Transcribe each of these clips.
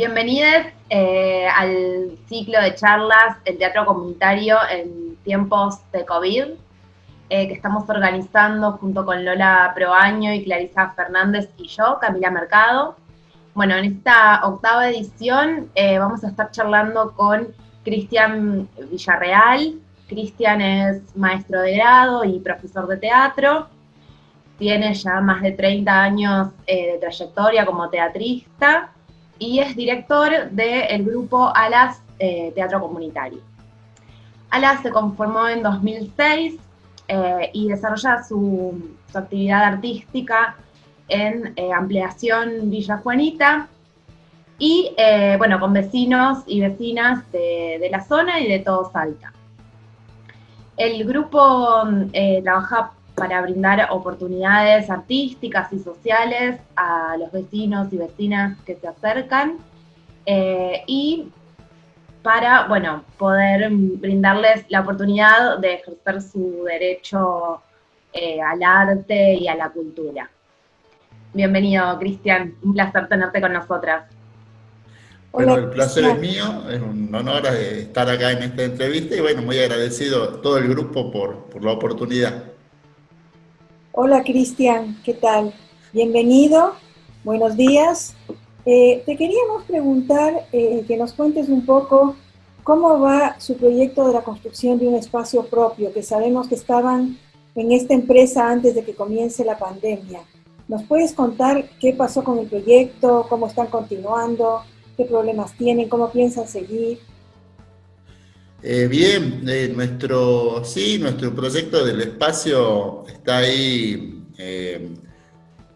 Bienvenidos eh, al ciclo de charlas El Teatro Comunitario en tiempos de COVID, eh, que estamos organizando junto con Lola Proaño y Clarisa Fernández y yo, Camila Mercado. Bueno, en esta octava edición eh, vamos a estar charlando con Cristian Villarreal. Cristian es maestro de grado y profesor de teatro. Tiene ya más de 30 años de trayectoria como teatrista y es director del grupo Alas eh, Teatro Comunitario. Alas se conformó en 2006 eh, y desarrolla su, actividad artística en eh, Ampliación Villa Juanita y, bueno, con vecinos y vecinas de, de, la zona y de todo Salta. El grupo trabaja para brindar oportunidades artísticas y sociales a los vecinos y vecinas que se acercan eh, y para, bueno, poder brindarles la oportunidad de ejercer su derecho eh, al arte y a la cultura. Bienvenido, Cristian, un placer tenerte con nosotras. Bueno, el placer es mío, es un honor eh, estar acá en esta entrevista y bueno, muy agradecido a todo el grupo por, por la oportunidad. Hola Cristian, ¿qué tal? Bienvenido, buenos días. Eh, te queríamos preguntar eh, que nos cuentes un poco cómo va su proyecto de la construcción de un espacio propio, que sabemos que estaban en esta empresa antes de que comience la pandemia. ¿Nos puedes contar qué pasó con el proyecto, cómo están continuando, qué problemas tienen, cómo piensan seguir? Eh, bien, eh, nuestro, sí, nuestro proyecto del espacio está ahí. Eh,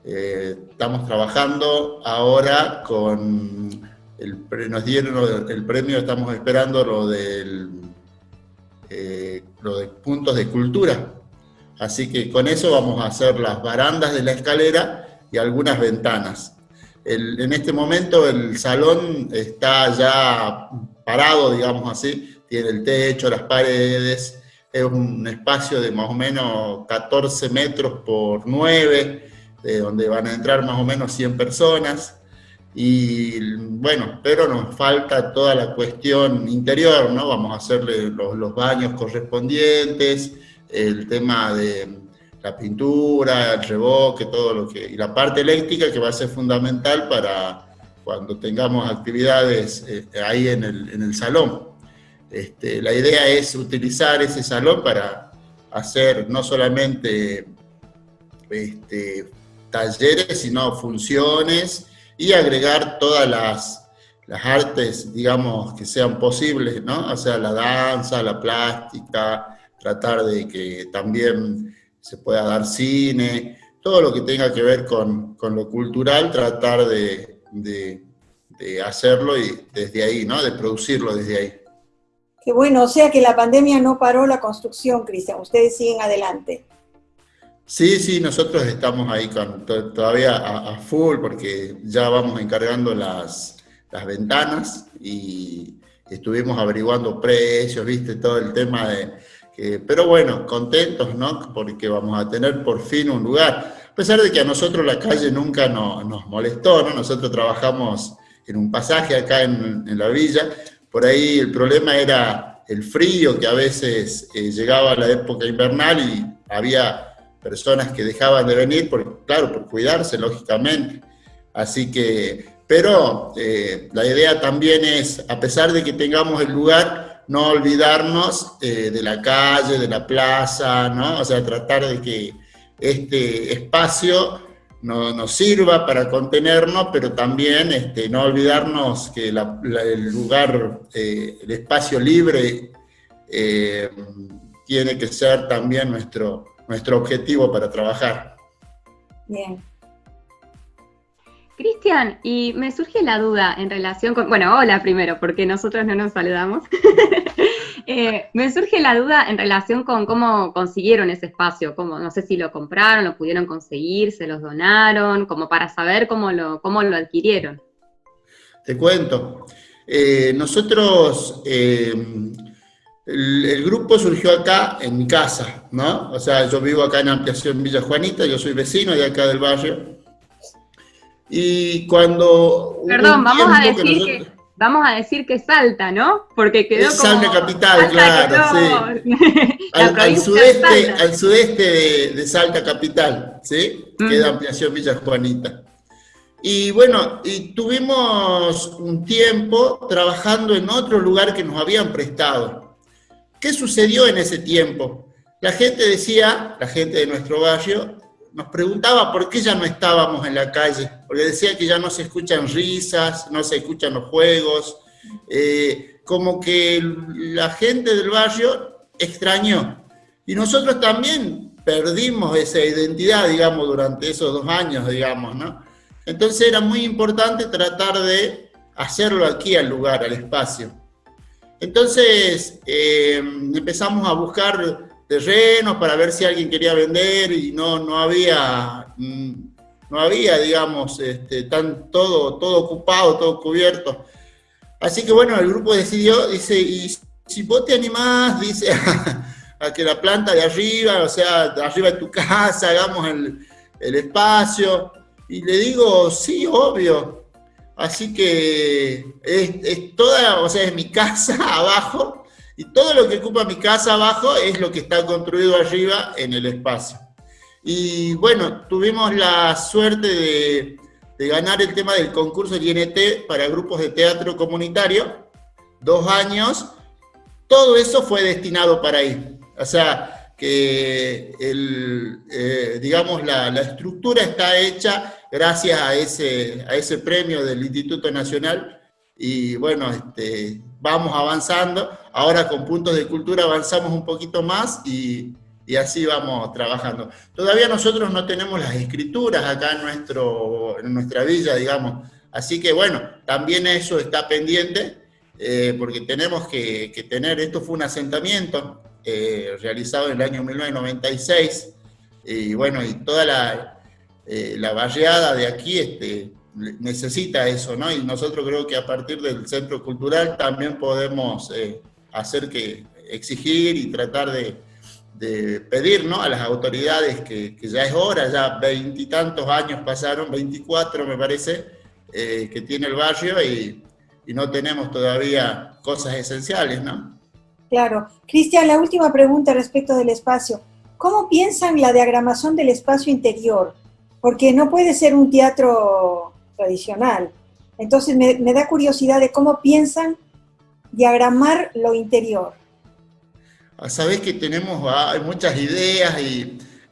estamos trabajando ahora con, el, nos dieron el premio, estamos esperando lo, del, lo de puntos de cultura. Así que con eso vamos a hacer las barandas de la escalera y algunas ventanas. en este momento el salón está ya parado, digamos así, tiene el techo, las paredes, es un espacio de más o menos 14 metros por 9, de donde van a entrar más o menos 100 personas, y bueno, pero nos falta toda la cuestión interior, ¿no? Vamos a hacerle los, baños correspondientes, el tema de la pintura, el reboque, todo lo que... y la parte eléctrica que va a ser fundamental para cuando tengamos actividades eh, ahí en el, en el salón. Este, la idea es utilizar ese salón para hacer no solamente este, talleres, sino funciones y agregar todas las, artes, digamos, que sean posibles, ¿no? O sea, la danza, la plástica, tratar de que también se pueda dar cine, todo lo que tenga que ver con, lo cultural, tratar de, de hacerlo y desde ahí, ¿no? De producirlo desde ahí. Qué bueno, o sea que la pandemia no paró la construcción, Cristian, ustedes siguen adelante. Sí, sí, nosotros estamos ahí con, todavía a, full porque ya vamos encargando las, las ventanas y estuvimos averiguando precios, viste, todo el tema de... pero bueno, contentos, ¿no? Porque vamos a tener por fin un lugar. A pesar de que a nosotros la calle nunca nos molestó, ¿no? Nosotros trabajamos en un pasaje acá en, en la villa, por ahí el problema era el frío, que a veces eh, llegaba la época invernal y había personas que dejaban de venir, por, claro, por cuidarse, lógicamente. Así que, pero eh, la idea también es, a pesar de que tengamos el lugar, no olvidarnos eh, de la calle, de la plaza, ¿no? O sea, tratar de que este espacio no, nos sirva para contenernos, pero también este, no olvidarnos que el lugar, eh, el espacio libre, eh, tiene que ser también nuestro, nuestro objetivo para trabajar. Bien. Cristian, y me surge la duda en relación con, bueno, hola primero, porque nosotros no nos saludamos. Eh, me surge la duda en relación con cómo consiguieron ese espacio, no sé si lo compraron, lo pudieron conseguir, se los donaron, como para saber cómo lo, cómo lo adquirieron. Te cuento. Eh, nosotros, eh, el, grupo surgió acá en mi casa, ¿no? O sea, yo vivo acá en Ampliación Villa Juanita, yo soy vecino de acá del barrio, Y cuando... Perdón, vamos a decir que vamos a decir que Salta, ¿no? Porque quedó es Salta capital, claro, sí. al, sudeste, al sudeste de, Salta capital, ¿sí? Queda ampliación Villa Juanita. Y bueno, y tuvimos un tiempo trabajando en otro lugar que nos habían prestado. ¿Qué sucedió en ese tiempo? La gente decía, la gente de nuestro barrio, nos preguntaba por qué ya no estábamos en la calle, porque decía que ya no se escuchan risas, no se escuchan los juegos, eh, como que la gente del barrio extrañó. Y nosotros también perdimos esa identidad, digamos, durante esos dos años, digamos, ¿no? Entonces era muy importante tratar de hacerlo aquí al lugar, al espacio. Entonces eh, empezamos a buscar terrenos para ver si alguien quería vender y no, no había, mm, no había, digamos, este, tan, todo, todo ocupado, todo cubierto. Así que bueno, el grupo decidió, dice, y si vos te animás, dice, a, que la planta de arriba, o sea, de arriba de tu casa, hagamos el, el espacio. Y le digo, sí, obvio. Así que es, es toda, o sea, es mi casa abajo, y todo lo que ocupa mi casa abajo es lo que está construido arriba en el espacio. Y bueno, tuvimos la suerte de, ganar el tema del concurso del INT para grupos de teatro comunitario, dos años, todo eso fue destinado para ahí. O sea, que el, eh, digamos, la, la, estructura está hecha gracias a ese, a ese premio del Instituto Nacional y bueno, este, vamos avanzando. Ahora con puntos de cultura avanzamos un poquito más y, y, así vamos trabajando. Todavía nosotros no tenemos las escrituras acá en, nuestro, en nuestra villa, digamos. Así que bueno, también eso está pendiente eh, porque tenemos que, que, tener, esto fue un asentamiento eh, realizado en el año 1996 y bueno, y toda la, eh, la barriada de aquí, este, necesita eso, ¿no? Y nosotros creo que a partir del centro cultural también podemos eh, hacer que, exigir y tratar de, pedir, ¿no? A las autoridades que, ya es hora, ya veintitantos años pasaron, 24 me parece, eh, que tiene el barrio y, y no tenemos todavía cosas esenciales, ¿no? Claro. Cristian, la última pregunta respecto del espacio. ¿Cómo piensan la diagramación del espacio interior? Porque no puede ser un teatro tradicional. Entonces me, da curiosidad de cómo piensan diagramar lo interior. Ah, Sabes que tenemos ah, hay muchas ideas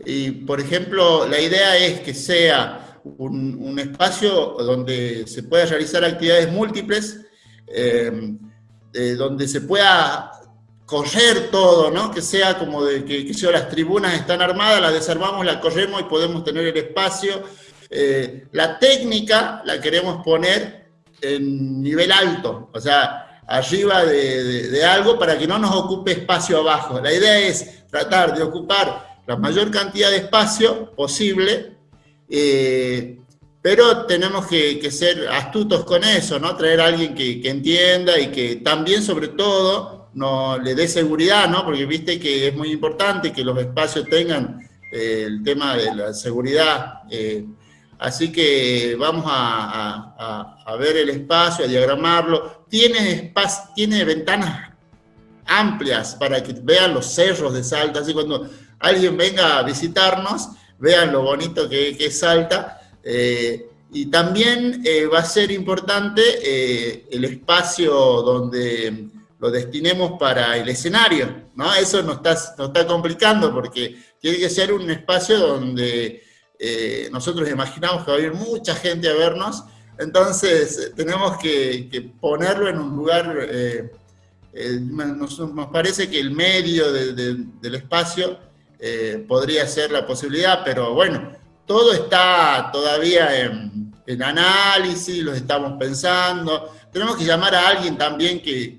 y, por ejemplo, la idea es que sea un, espacio donde se pueda realizar actividades múltiples, em, eh, donde se pueda correr todo, ¿no? Que sea como de que, que las tribunas están armadas, las desarmamos, las corremos y podemos tener el espacio eh, la técnica la queremos poner en nivel alto, o sea, arriba de, algo para que no nos ocupe espacio abajo. La idea es tratar de ocupar la mayor cantidad de espacio posible, eh, pero tenemos que, ser astutos con eso, ¿no? Traer a alguien que, entienda y que también, sobre todo, no, le dé seguridad, ¿no? Porque viste que es muy importante que los espacios tengan eh, el tema de la seguridad. Así que vamos a, ver el espacio, a diagramarlo. Tiene, tiene ventanas amplias para que vean los cerros de Salta, así cuando alguien venga a visitarnos, vean lo bonito que, es Salta. Eh, y también eh, va a ser importante eh, el espacio donde lo destinemos para el escenario, ¿no? Eso nos está, nos está complicando porque tiene que ser un espacio donde eh, nosotros imaginamos que va a ir mucha gente a vernos, entonces eh, tenemos que, ponerlo en un lugar, eh, nos, parece que el medio del espacio podría ser la posibilidad, pero bueno, todo está todavía en, análisis, lo estamos pensando, tenemos que llamar a alguien también que,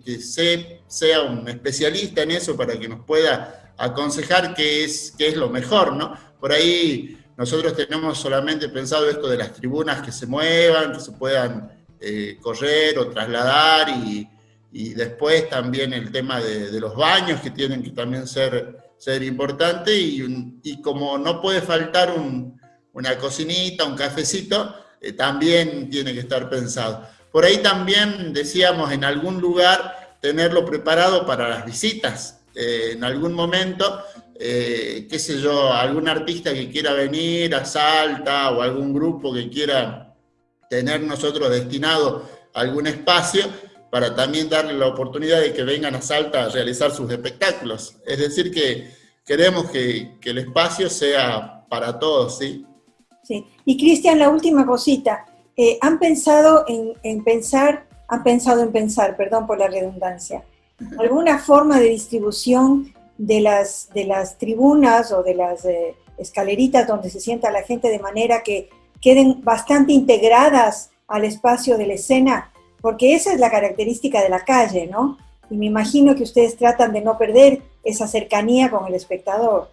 sea un especialista en eso para que nos pueda aconsejar qué es, qué es lo mejor, ¿no? Por ahí nosotros tenemos solamente pensado esto de las tribunas que se muevan, que se puedan eh, correr o trasladar y, después también el tema de, los baños que tienen que también ser, ser importante y, como no puede faltar una cocinita, un cafecito, eh, también tiene que estar pensado. Por ahí también decíamos en algún lugar tenerlo preparado para las visitas. Eh, en algún momento, qué sé yo, algún artista que quiera venir a Salta o algún grupo que quiera tener nosotros destinado algún espacio, para también darle la oportunidad de que vengan a Salta a realizar sus espectáculos. Es decir, que queremos que, el espacio sea para todos, ¿sí? Sí. Y Cristian, la última cosita. Eh, ¿Han pensado en, pensar, han pensado en pensar, perdón por la redundancia, alguna forma de distribución de las, de las tribunas o de las eh, escaleritas donde se sienta la gente de manera que queden bastante integradas al espacio de la escena porque esa es la característica de la calle, ¿no? Y me imagino que ustedes tratan de no perder esa cercanía con el espectador.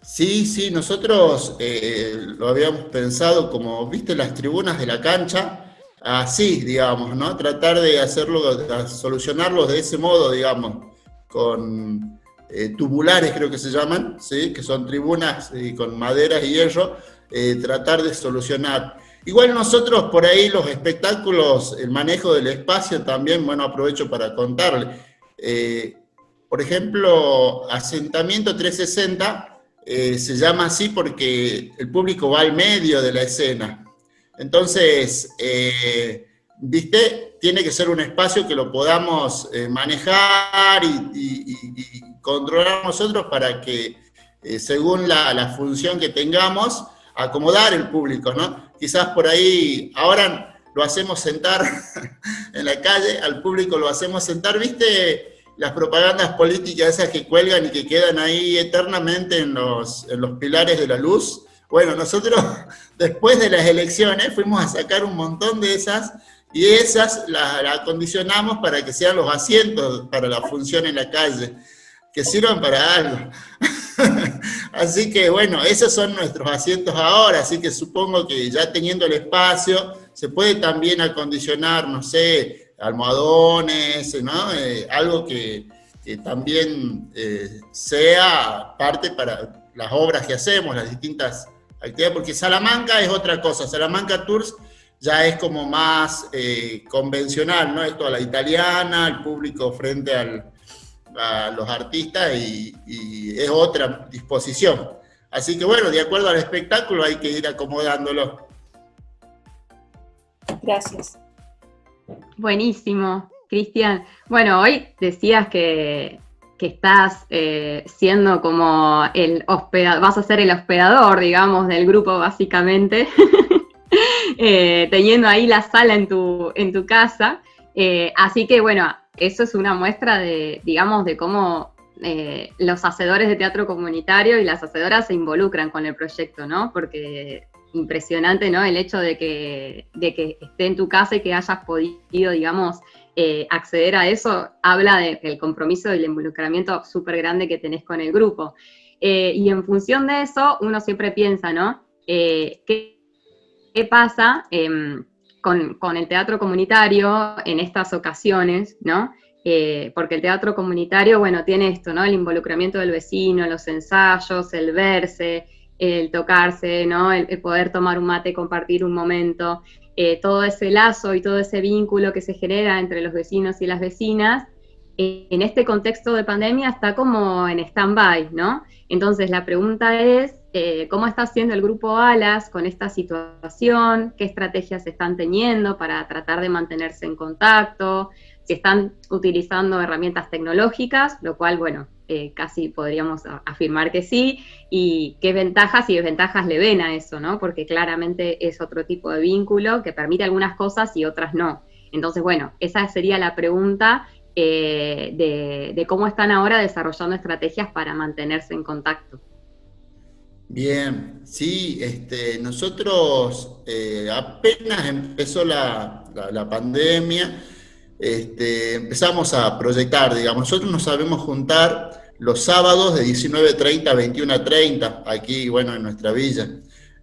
Sí, sí, nosotros eh, lo habíamos pensado como, viste, las tribunas de la cancha, así, digamos, ¿no? Tratar de hacerlo, de solucionarlos de ese modo, digamos, con eh, tubulares creo que se llaman, ¿sí? Que son tribunas y con maderas y hierro, eh, tratar de solucionar. Igual nosotros por ahí los espectáculos, el manejo del espacio también, bueno, aprovecho para contarle. Eh, por ejemplo, Asentamiento 360 eh, se llama así porque el público va al medio de la escena. Entonces, eh, ¿viste? Tiene que ser un espacio que lo podamos manejar y, controlar nosotros para que, según la, función que tengamos, acomodar el público, ¿no? quizás por ahí, ahora lo hacemos sentar en la calle, al público lo hacemos sentar, ¿viste? Las propagandas políticas esas que cuelgan y que quedan ahí eternamente en los pilares de la luz. Bueno, nosotros después de las elecciones fuimos a sacar un montón de esas y esas las acondicionamos para que sean los asientos para la función en la calle, que sirvan para algo. así que bueno, esos son nuestros asientos ahora, así que supongo que ya teniendo el espacio, se puede también acondicionar, no sé, almohadones, ¿no? Eh, algo que, también eh, sea parte para las obras que hacemos, las distintas actividades, porque Salamanca es otra cosa, Salamanca Tours ya es como más eh, convencional, ¿no? Esto a la italiana, el público frente al, a los artistas y, es otra disposición. Así que bueno, de acuerdo al espectáculo hay que ir acomodándolo. Gracias. Buenísimo, Cristian. Bueno, hoy decías que, estás eh, siendo como el hospedador, vas a ser el hospedador, digamos, del grupo básicamente, eh, teniendo ahí la sala en tu, en tu casa. Eh, así que bueno, eso es una muestra de, digamos, de cómo eh, los hacedores de teatro comunitario y las hacedoras se involucran con el proyecto, ¿no? Porque impresionante, ¿no? El hecho de que, de que esté en tu casa y que hayas podido, digamos, acceder a eso, habla del compromiso y el involucramiento súper grande que tenés con el grupo. Y en función de eso, uno siempre piensa, ¿no? ¿qué, ¿qué, pasa? Em, con, el teatro comunitario en estas ocasiones, ¿no? Eh, porque el teatro comunitario, bueno, tiene esto, ¿no? El involucramiento del vecino, los ensayos, el verse, el tocarse, ¿no? El, poder tomar un mate, compartir un momento, eh, todo ese lazo y todo ese vínculo que se genera entre los vecinos y las vecinas, eh, en este contexto de pandemia está como en stand-by, ¿no? Entonces la pregunta es, eh, cómo está haciendo el grupo Alas con esta situación, qué estrategias están teniendo para tratar de mantenerse en contacto, si están utilizando herramientas tecnológicas, lo cual, bueno, eh, casi podríamos afirmar que sí, y qué ventajas y desventajas le ven a eso, ¿no? Porque claramente es otro tipo de vínculo que permite algunas cosas y otras no. Entonces, bueno, esa sería la pregunta eh, de, de cómo están ahora desarrollando estrategias para mantenerse en contacto. Bien, sí, este, nosotros eh, apenas empezó la, pandemia, este, empezamos a proyectar, digamos, nosotros nos sabemos juntar los sábados de 19.30 a 21.30, aquí, bueno, en nuestra villa.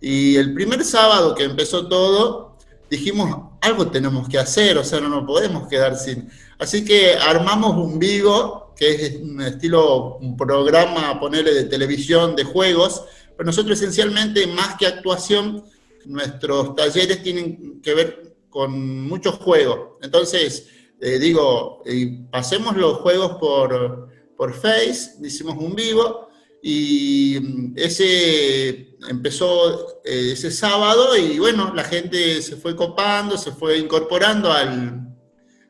Y el primer sábado que empezó todo, dijimos, algo tenemos que hacer, o sea, no nos podemos quedar sin... Así que armamos un vivo, que es un estilo, un programa, ponerle de televisión, de juegos, pero nosotros esencialmente, más que actuación, nuestros talleres tienen que ver con muchos juegos. Entonces, eh, digo, pasemos los juegos por, por Face, hicimos un vivo, y mm, ese empezó eh, ese sábado y bueno, la gente se fue copando, se fue incorporando al,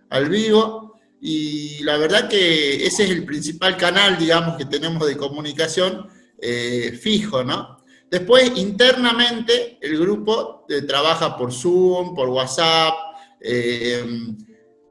al vivo y la verdad que ese es el principal canal, digamos, que tenemos de comunicación eh, fijo, ¿no? Después, internamente, el grupo eh, trabaja por Zoom, por WhatsApp,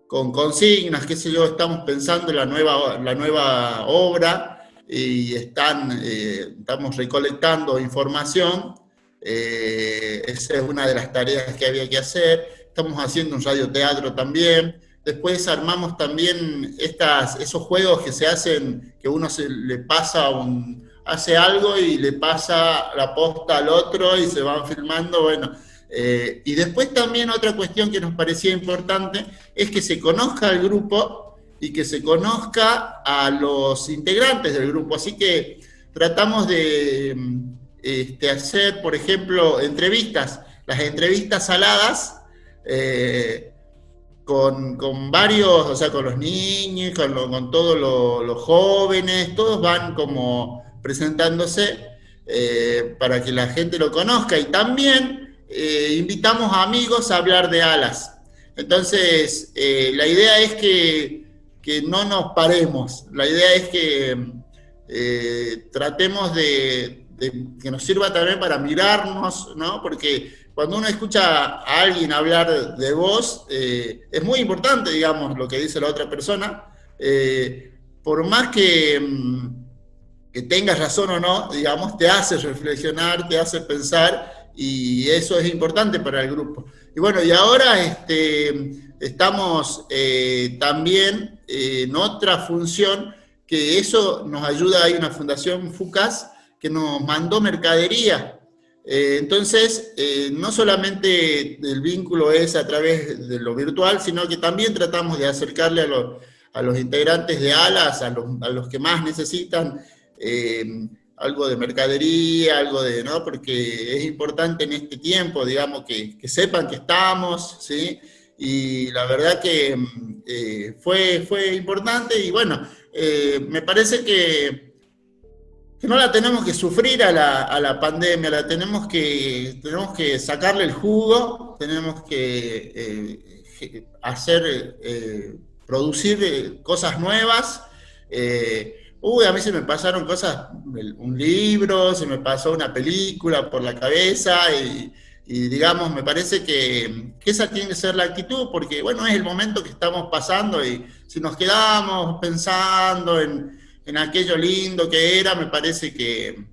con consignas, qué sé yo, estamos pensando en la nueva, la nueva obra, y están, eh, estamos recolectando información. Eh, esa es una de las tareas que había que hacer. Estamos haciendo un radioteatro también. Después armamos también estas, esos juegos que se hacen, que uno se le pasa un, hace algo y le pasa la posta al otro y se van filmando, bueno. Eh, y después también otra cuestión que nos parecía importante es que se conozca el grupo y que se conozca a los integrantes del grupo. Así que tratamos de este, hacer, por ejemplo, entrevistas, las entrevistas saladas, eh, con, varios, o sea, con los niños, con, todos los jóvenes, todos van como presentándose eh, para que la gente lo conozca. Y también eh, invitamos a amigos a hablar de alas. Entonces, la idea es que que no nos paremos. La idea es que eh, tratemos de, que nos sirva también para mirarnos, ¿no? Porque cuando uno escucha a alguien hablar de eh, es muy importante, digamos, lo que dice la otra persona. Eh, por más que, mm, que tengas razón o no, digamos, te hace reflexionar, te hace pensar, y eso es importante para el grupo. Y bueno, y ahora este, estamos también en otra función, que eso nos ayuda, hay una fundación FUCAS que nos mandó mercadería. Eh, entonces, eh, no solamente el vínculo es a través de lo virtual, sino que también tratamos de acercarle a, los, a los integrantes de ALAS, a los, a los que más necesitan, eh, algo de mercadería, algo de, ¿no? Porque es importante en este tiempo, digamos, que, que sepan que estamos, ¿sí? y la verdad que eh, fue, fue importante y bueno, eh, me parece que, no la tenemos que sufrir a la, a la, pandemia, la tenemos que, tenemos que sacarle el jugo, tenemos que eh, hacer, producir cosas nuevas. Uy, a mí se me pasaron cosas, un libro, se me pasó una película por la cabeza y, digamos, me parece que, esa tiene que ser la actitud, porque bueno, es el momento que estamos pasando y si nos quedamos pensando en, aquello lindo que era, me parece que...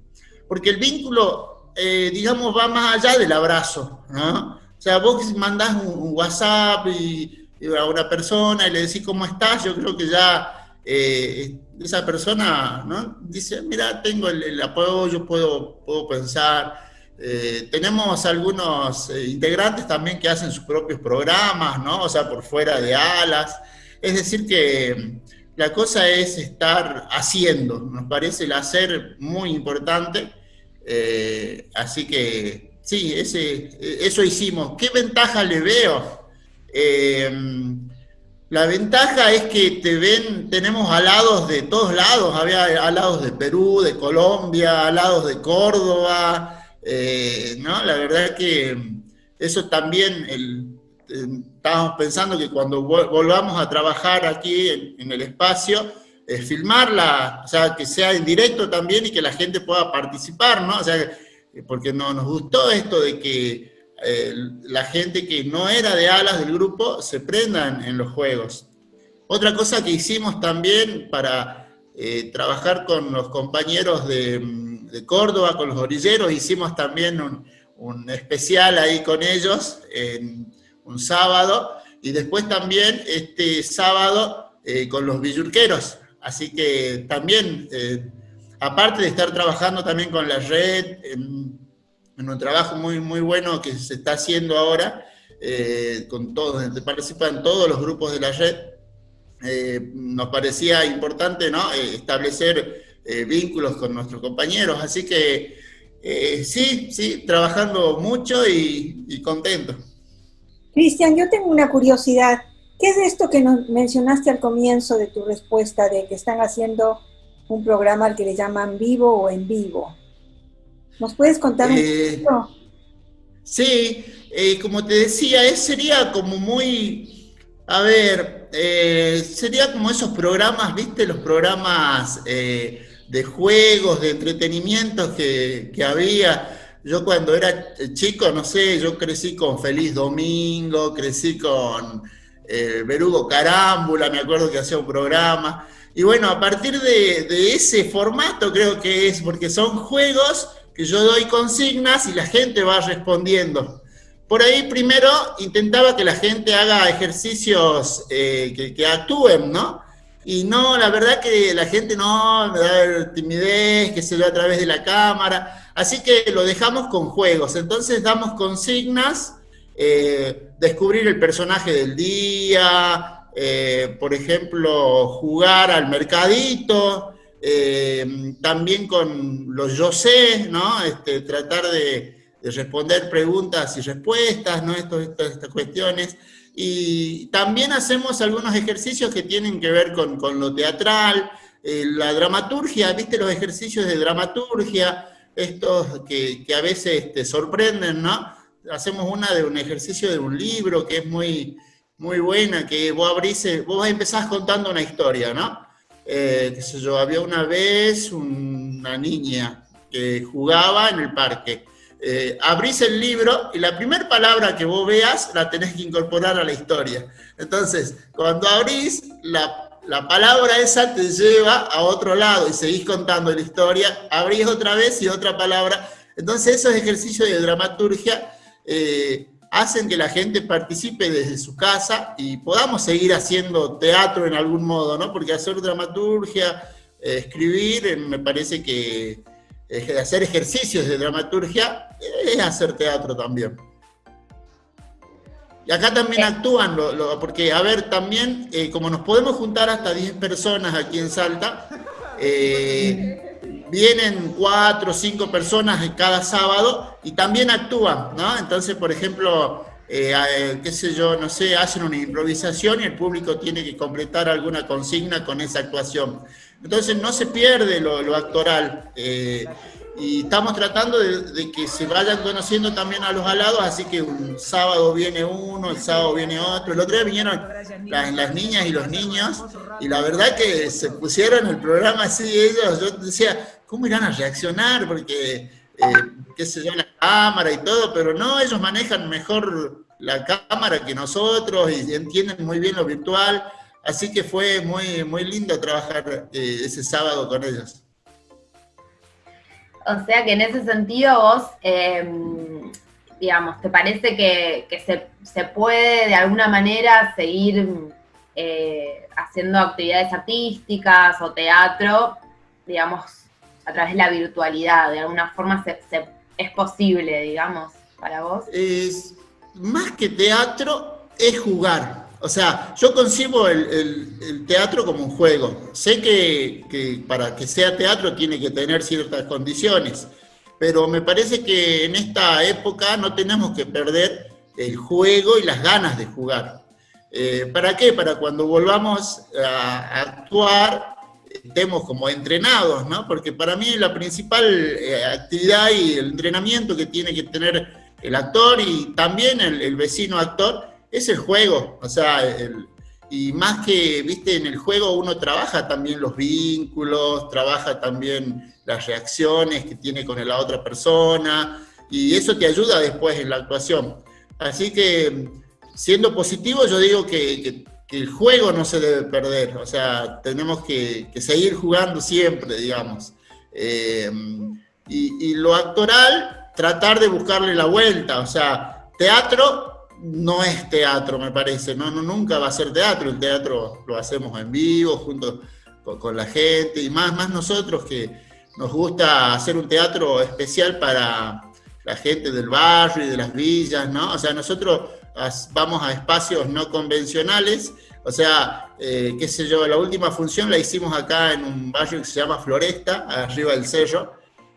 Porque el vínculo, eh, digamos, va más allá del abrazo, ¿no? O sea, vos mandás un, WhatsApp a una persona y le decís cómo estás, yo creo que ya eh, esa persona, ¿no? Dice, mira, tengo el, el apoyo, puedo, puedo pensar eh, tenemos algunos eh, integrantes también que hacen sus propios programas, ¿no? O sea, por fuera de alas. Es decir, que mm, la cosa es estar haciendo. Nos parece el hacer muy importante. Así que, sí, ese, eso hicimos. ¿Qué ventaja le veo? La ventaja es que te ven, tenemos alados de todos lados. Había alados de Perú, de Colombia, alados de Córdoba, eh, ¿no? La verdad que eso también, el, estábamos pensando que cuando volvamos a trabajar aquí en, el espacio, eh, filmarla, o sea, que sea en directo también y que la gente pueda participar, ¿no? O sea, eh, porque no, nos gustó esto de que la gente que no era de alas del grupo se prendan en los juegos. Otra cosa que hicimos también para trabajar con los compañeros de Córdoba, con los orilleros, hicimos también un, especial ahí con ellos, en un sábado, y después también este sábado eh, con los villurqueros. Así que también, eh, aparte de estar trabajando también con la red, un trabajo muy, muy bueno que se está haciendo ahora, eh, con todos, participan todos los grupos de la red, nos parecía importante ¿no? establecer eh, vínculos con nuestros compañeros. Así que Eh, sí, sí, trabajando mucho y, contento. Cristian, yo tengo una curiosidad. ¿Qué es esto que nos mencionaste al comienzo de tu respuesta de que están haciendo un programa al que le llaman vivo o en vivo? ¿Nos puedes contar un eh, poquito? Sí, eh, como te decía, es, sería como muy, a ver, sería como esos programas, viste, los programas de juegos, de entretenimientos que, había. Yo cuando era chico, no sé, yo crecí con Feliz Domingo, crecí con eh, Berugo Carámbula, me acuerdo que hacía un programa. Y bueno, a partir de, de, ese formato creo que es, porque son juegos que yo doy consignas y la gente va respondiendo. Por ahí primero intentaba que la gente haga ejercicios eh, que, actúen, ¿no? Y no, la verdad que la gente no me da timidez, que se ve a través de la cámara. Así que lo dejamos con juegos. Entonces damos consignas, eh, descubrir el personaje del día, eh, por ejemplo, jugar al mercadito, eh, también con los yo sé, ¿no? Este, tratar de, responder preguntas y respuestas, ¿no? estas cuestiones. Y también hacemos algunos ejercicios que tienen que ver con, lo teatral, eh, la dramaturgia, viste los ejercicios de dramaturgia, estos que, a veces te sorprenden, ¿no? Hacemos una de un ejercicio de un libro que es muy, muy buena, que vos abrís, eh, vos empezás contando una historia, ¿no? Eh, yo, había una vez una niña que jugaba en el parque eh, abrís el libro y la primera palabra que vos veas la tenés que incorporar a la historia. Entonces, cuando abrís, la, palabra esa te lleva a otro lado y seguís contando la historia, abrís otra vez y otra palabra. Entonces, esos ejercicios de dramaturgia eh, hacen que la gente participe desde su casa y podamos seguir haciendo teatro en algún modo, ¿no? Porque hacer dramaturgia, eh, escribir, me parece que hacer ejercicios de dramaturgia es hacer teatro también. Y acá también actúan, porque, a ver, también, eh, como nos podemos juntar hasta 10 personas aquí en Salta, eh, vienen 4 o 5 personas cada sábado y también actúan, ¿no? Entonces, por ejemplo, eh, qué sé yo, no sé, hacen una improvisación y el público tiene que completar alguna consigna con esa actuación. Entonces no se pierde lo, actoral. Eh, y estamos tratando de, que se vayan conociendo también a los alados, así que un sábado viene uno, el sábado viene otro. El otro día vinieron las, niñas y los niños, y la verdad que se pusieron el programa así ellos. Yo decía, ¿cómo irán a reaccionar? Porque, eh, qué sé yo, la cámara y todo, pero no, ellos manejan mejor la cámara que nosotros y entienden muy bien lo virtual. Así que fue muy, muy lindo trabajar eh, ese sábado con ellos. O sea que en ese sentido vos, em, digamos, ¿te parece que, se, puede de alguna manera seguir eh, haciendo actividades artísticas o teatro, digamos, a través de la virtualidad? De alguna forma es posible, digamos, para vos. Es, más que teatro, es jugar. O sea, yo concibo el, teatro como un juego. Sé que, para que sea teatro tiene que tener ciertas condiciones, pero me parece que en esta época no tenemos que perder el juego y las ganas de jugar. Eh, ¿Para qué? Para cuando volvamos a, actuar estemos como entrenados, ¿no? Porque para mí la principal eh, actividad y el entrenamiento que tiene que tener el actor y también el vecino actor es el juego, o sea, y más que, viste, en el juego uno trabaja también los vínculos, trabaja también las reacciones que tiene con la otra persona, y eso te ayuda después en la actuación. Así que, siendo positivo, yo digo que, el juego no se debe perder, o sea, tenemos que, seguir jugando siempre, digamos. Eh, y, y lo actoral, tratar de buscarle la vuelta, o sea, teatro no es teatro, me parece, no, nunca va a ser teatro, el teatro lo hacemos en vivo, junto con, la gente, y más, más nosotros que nos gusta hacer un teatro especial para la gente del barrio y de las villas, ¿no? O sea, nosotros vamos a espacios no convencionales, o sea, eh, qué sé yo, la última función la hicimos acá en un barrio que se llama Floresta, arriba del cerro,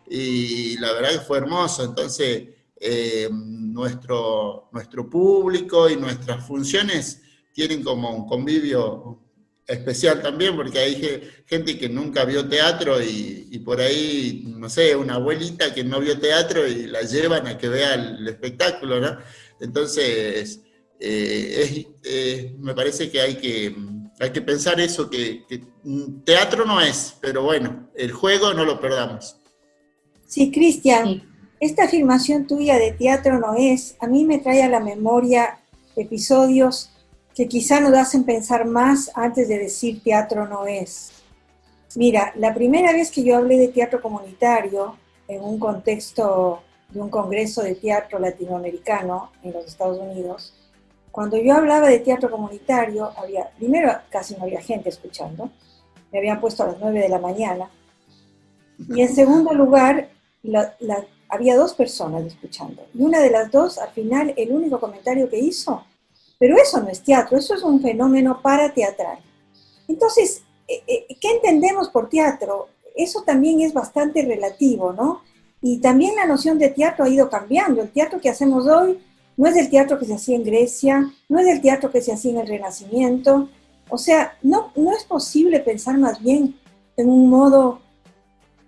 y la verdad que fue hermoso. Entonces, eh, nuestro, nuestro público y nuestras funciones tienen como un convivio especial también, porque hay gente que nunca vio teatro y, por ahí, no sé, una abuelita que no vio teatro y la llevan a que vea el, espectáculo, ¿no? Entonces, eh, me parece que hay que, hay que pensar eso, que, teatro no es, pero bueno, el juego no lo perdamos. Sí, Cristian, esta afirmación tuya de teatro no es, a mí me trae a la memoria episodios que quizá nos hacen pensar más antes de decir teatro no es. Mira, la primera vez que yo hablé de teatro comunitario en un contexto de un congreso de teatro latinoamericano en los Estados Unidos, cuando yo hablaba de teatro comunitario, había, primero casi no había gente escuchando, me habían puesto a las 9 de la mañana, y en segundo lugar, había dos personas escuchando, y una de las dos, al final, el único comentario que hizo pero eso no es teatro, eso es un fenómeno para teatral. Entonces, eh, eh, ¿qué entendemos por teatro? Eso también es bastante relativo, ¿no? Y también la noción de teatro ha ido cambiando. El teatro que hacemos hoy no es el teatro que se hacía en Grecia, no es el teatro que se hacía en el Renacimiento. O sea, no, no es posible pensar más bien en un modo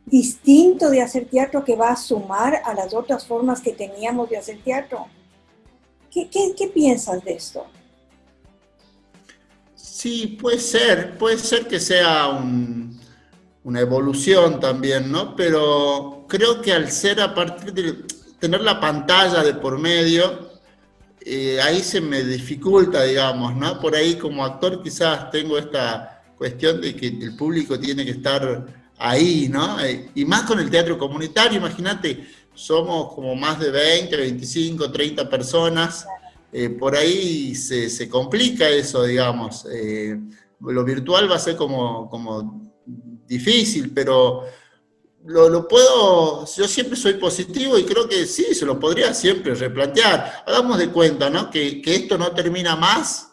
distinto de hacer teatro que va a sumar a las otras formas que teníamos de hacer teatro. ¿Qué, piensas de esto? Sí, puede ser, puede ser que sea una evolución también, ¿no? Pero creo que al ser a partir de tener la pantalla de por medio, eh, ahí se me dificulta, digamos, ¿no? Por ahí como actor quizás tengo esta cuestión de que el público tiene que estar ahí, ¿no? Eh, y más con el teatro comunitario, imagínate, somos como más de 20, 25, 30 personas, eh, por ahí se, complica eso, digamos. Eh, lo virtual va a ser como, como difícil, pero lo, puedo, yo siempre soy positivo y creo que sí, se lo podría siempre replantear. Hagamos de cuenta, ¿no? Que, que esto no termina más,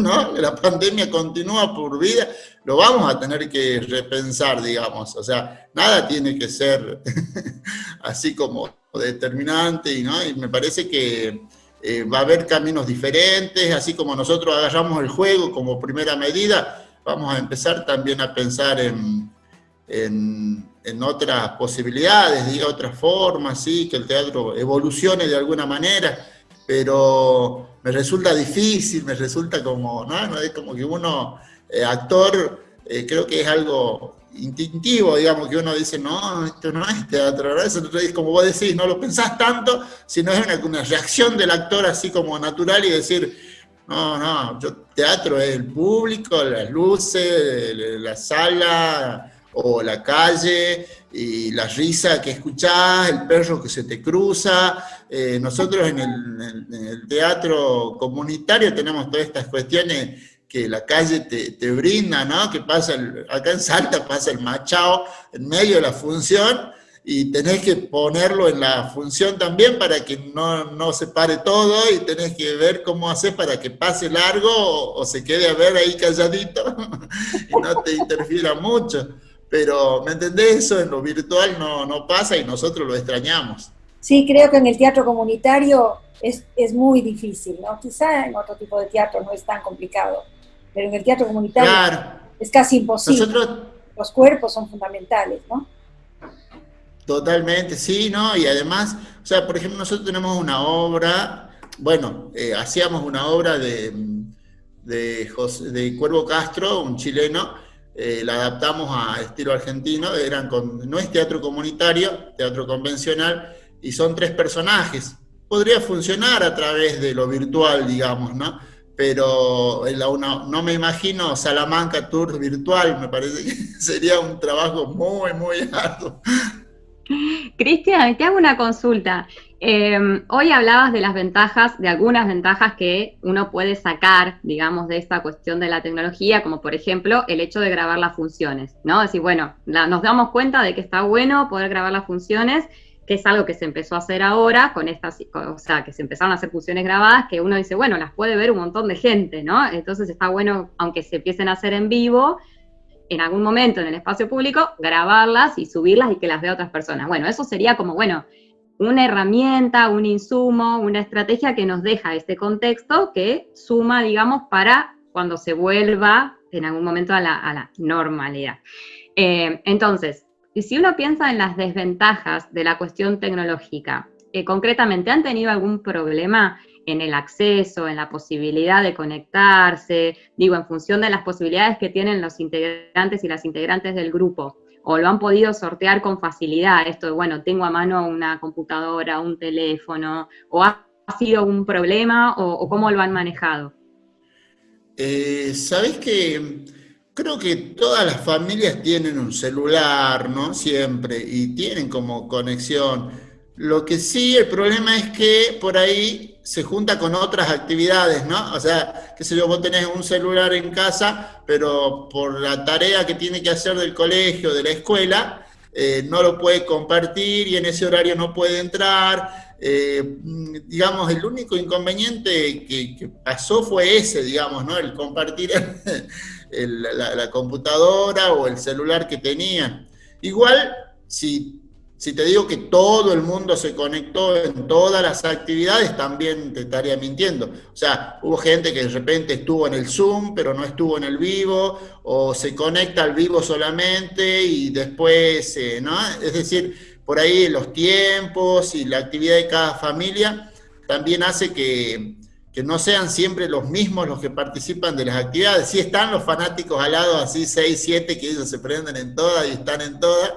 ¿no? La pandemia continúa por vida, lo vamos a tener que repensar, digamos. O sea, nada tiene que ser así como determinante, ¿no? y me parece que eh, va a haber caminos diferentes, así como nosotros agarramos el juego como primera medida, vamos a empezar también a pensar en, en, otras posibilidades, diga, otras formas, ¿sí? que el teatro evolucione de alguna manera, pero me resulta difícil, me resulta como, ¿no? Es como que uno eh, actor, eh, creo que es algo instintivo, digamos, que uno dice, no, esto no es teatro, ¿verdad? Eso es como vos decís, no lo pensás tanto, sino es una, reacción del actor así como natural y decir, no, no, yo, teatro es el público, las luces, la sala o la calle, y la risa que escuchás, el perro que se te cruza. Eh, nosotros en el teatro comunitario tenemos todas estas cuestiones que la calle te, brinda, ¿no? Que pasa, acá en Salta pasa el machao en medio de la función y tenés que ponerlo en la función también para que no, se pare todo y tenés que ver cómo haces para que pase largo o, se quede a ver ahí calladito y no te interfiera mucho. Pero, ¿me entendés? Eso en lo virtual no, no pasa y nosotros lo extrañamos. Sí, creo que en el teatro comunitario es, es muy difícil, ¿no? Quizá en otro tipo de teatro no es tan complicado pero en el teatro comunitario es casi imposible. Los cuerpos son fundamentales, ¿no? Totalmente, sí, ¿no? Y además, o sea, por ejemplo, nosotros tenemos una obra, bueno, eh, hacíamos una obra de, de, de Cuervo Castro, un chileno, eh, la adaptamos a estilo argentino, eran con, no es teatro comunitario, teatro convencional, y son tres personajes. Podría funcionar a través de lo virtual, digamos, ¿no? pero no me imagino Salamanca Tour virtual, me parece que sería un trabajo muy, muy arduo. Cristian, te hago una consulta. Em, hoy hablabas de las ventajas, de algunas ventajas que uno puede sacar, digamos, de esta cuestión de la tecnología, como por ejemplo el hecho de grabar las funciones, ¿no? Decir, bueno, nos damos cuenta de que está bueno poder grabar las funciones que es algo que se empezó a hacer ahora con estas, o sea, que se empezaron a hacer funciones grabadas, que uno dice, bueno, las puede ver un montón de gente, ¿no? Entonces está bueno, aunque se empiecen a hacer en vivo, en algún momento en el espacio público, grabarlas y subirlas y que las vea otras personas. Bueno, eso sería como, bueno, una herramienta, un insumo, una estrategia que nos deja este contexto que suma, digamos, para cuando se vuelva en algún momento a la, normalidad. Eh, entonces, si uno piensa en las desventajas de la cuestión tecnológica, eh, concretamente, ¿han tenido algún problema en el acceso, en la posibilidad de conectarse, digo, en función de las posibilidades que tienen los integrantes y las integrantes del grupo, o lo han podido sortear con facilidad, esto de, bueno, tengo a mano una computadora, un teléfono, o ha, sido un problema, o, cómo lo han manejado? Eh, Sabes que creo que todas las familias tienen un celular, ¿no? Siempre, y tienen como conexión. Lo que sí, el problema es que por ahí se junta con otras actividades, ¿no? O sea, qué sé yo, vos tenés un celular en casa, pero por la tarea que tiene que hacer del colegio, de la escuela, eh, no lo puede compartir y en ese horario no puede entrar. Eh, digamos, el único inconveniente que, pasó fue ese, digamos, ¿no? El compartir la, la computadora o el celular que tenía. Igual, si si te digo que todo el mundo se conectó en todas las actividades, también te estaría mintiendo. O sea, hubo gente que de repente estuvo en el Zoom, pero no estuvo en el vivo, o se conecta al vivo solamente y después, eh, ¿no? Es decir, por ahí los tiempos y la actividad de cada familia también hace que, que no sean siempre los mismos los que participan de las actividades. Sí están los fanáticos al lado, así 6, 7, que ellos se prenden en todas y están en todas,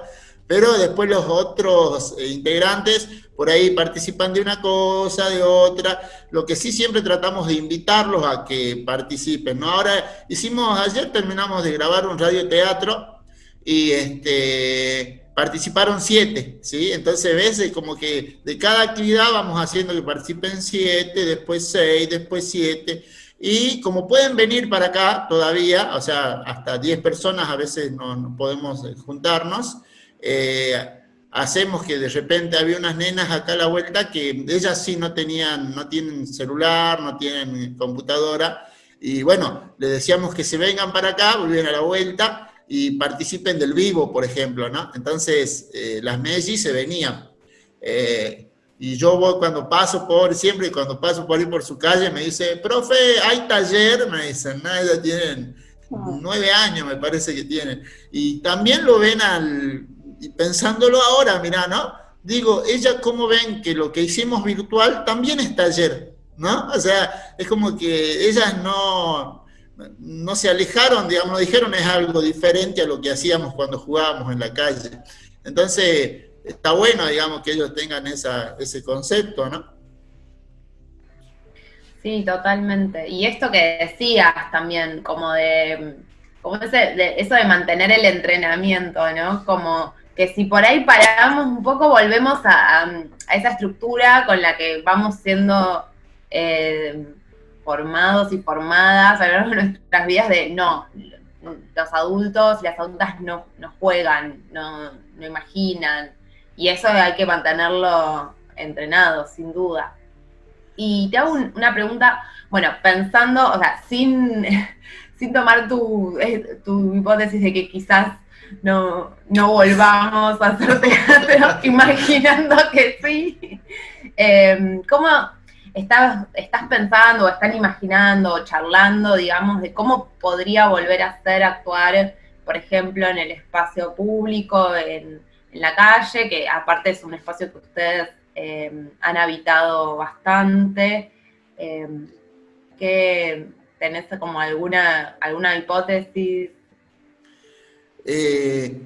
pero después los otros eh, integrantes por ahí participan de una cosa, de otra, lo que sí siempre tratamos de invitarlos a que participen, ¿no? Ahora hicimos, ayer terminamos de grabar un radioteatro y este, participaron siete, ¿sí? Entonces, ves, como que de cada actividad vamos haciendo que participen siete, después seis, después siete, y como pueden venir para acá todavía, o sea, hasta diez personas a veces no podemos eh, juntarnos, eh, hacemos que de repente había unas nenas acá a la vuelta que ellas sí no tenían, no tienen celular, no tienen computadora, y bueno, le decíamos que se vengan para acá, volvieran a la vuelta y participen del vivo, por ejemplo, ¿no? Entonces, eh, las Messi se venían. Eh, y yo voy cuando paso por, siempre cuando paso por ahí por su calle, me dice, profe, hay taller, me dicen, no, ellas tienen ah. nueve años, me parece que tienen. Y también lo ven al, y pensándolo ahora, mira, ¿no? Digo, ella cómo ven que lo que hicimos virtual también es taller, ¿no? O sea, es como que ellas no, no se alejaron, digamos, no dijeron es algo diferente a lo que hacíamos cuando jugábamos en la calle. Entonces, está bueno, digamos, que ellos tengan esa, ese concepto, ¿no? Sí, totalmente. Y esto que decías también, como de, como ese, de eso de mantener el entrenamiento, ¿no? Como que si por ahí paramos un poco, volvemos a, esa estructura con la que vamos siendo eh, formados y formadas a lo largo de nuestras vidas de no, los adultos y las adultas no, no juegan, no, no imaginan, y eso hay que mantenerlo entrenado, sin duda. Y te hago una pregunta, bueno, pensando, o sea, sin, sin tomar tu, eh, tu hipótesis de que quizás no, no volvamos a hacer teatro imaginando que sí. Em, ¿Cómo estás, estás pensando o están imaginando o charlando, digamos, de cómo podría volver a ser actuar, por ejemplo, en el espacio público, en, la calle, que aparte es un espacio que ustedes em, han habitado bastante? Em, que tenés como alguna, alguna hipótesis eh,